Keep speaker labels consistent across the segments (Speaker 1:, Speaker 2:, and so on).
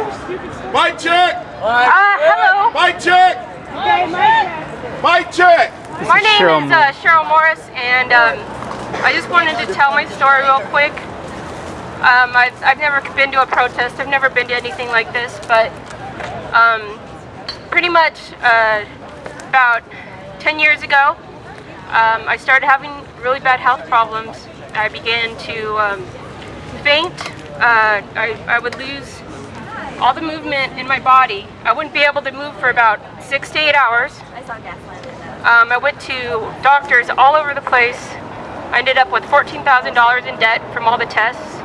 Speaker 1: Mic check!
Speaker 2: Uh, hello.
Speaker 1: Mic check! Mic check!
Speaker 2: My name
Speaker 3: Cheryl
Speaker 2: is uh, Cheryl Morris, and um, I just wanted to tell my story real quick. Um, I've, I've never been to a protest. I've never been to anything like this, but um, pretty much uh, about 10 years ago, um, I started having really bad health problems. I began to um, faint. Uh, I, I would lose all the movement in my body. I wouldn't be able to move for about six to eight hours. I saw gas um, I went to doctors all over the place. I ended up with $14,000 in debt from all the tests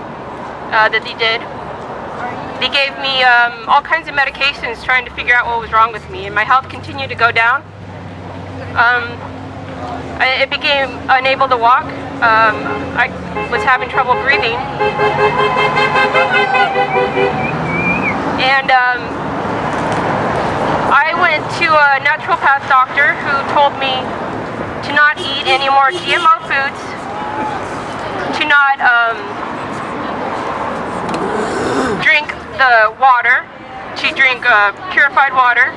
Speaker 2: uh, that they did. They gave me um, all kinds of medications trying to figure out what was wrong with me, and my health continued to go down. Um, I, it became unable to walk. Um, I was having trouble breathing. And um, I went to a naturopath doctor who told me to not eat any more GMO foods, to not um, drink the water, to drink uh, purified water,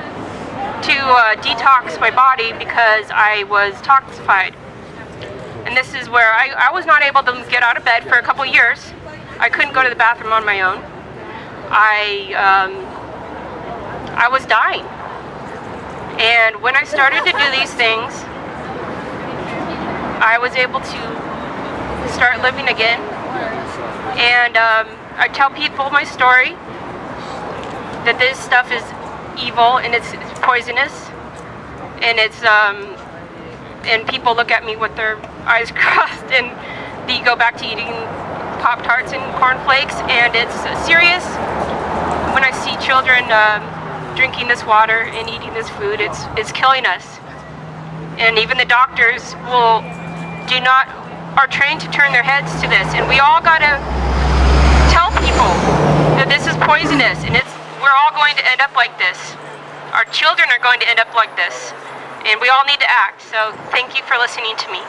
Speaker 2: to uh, detox my body because I was toxified. And this is where I, I was not able to get out of bed for a couple years. I couldn't go to the bathroom on my own. I, um, I was dying. And when I started to do these things, I was able to start living again. And um, I tell people my story, that this stuff is evil and it's, it's poisonous. And it's, um, and people look at me with their eyes crossed and they go back to eating Pop Tarts and cornflakes and it's serious. When I see children um, drinking this water and eating this food, it's, it's killing us. And even the doctors will do not, are trained to turn their heads to this. And we all gotta tell people that this is poisonous and it's, we're all going to end up like this. Our children are going to end up like this. And we all need to act. So thank you for listening to me.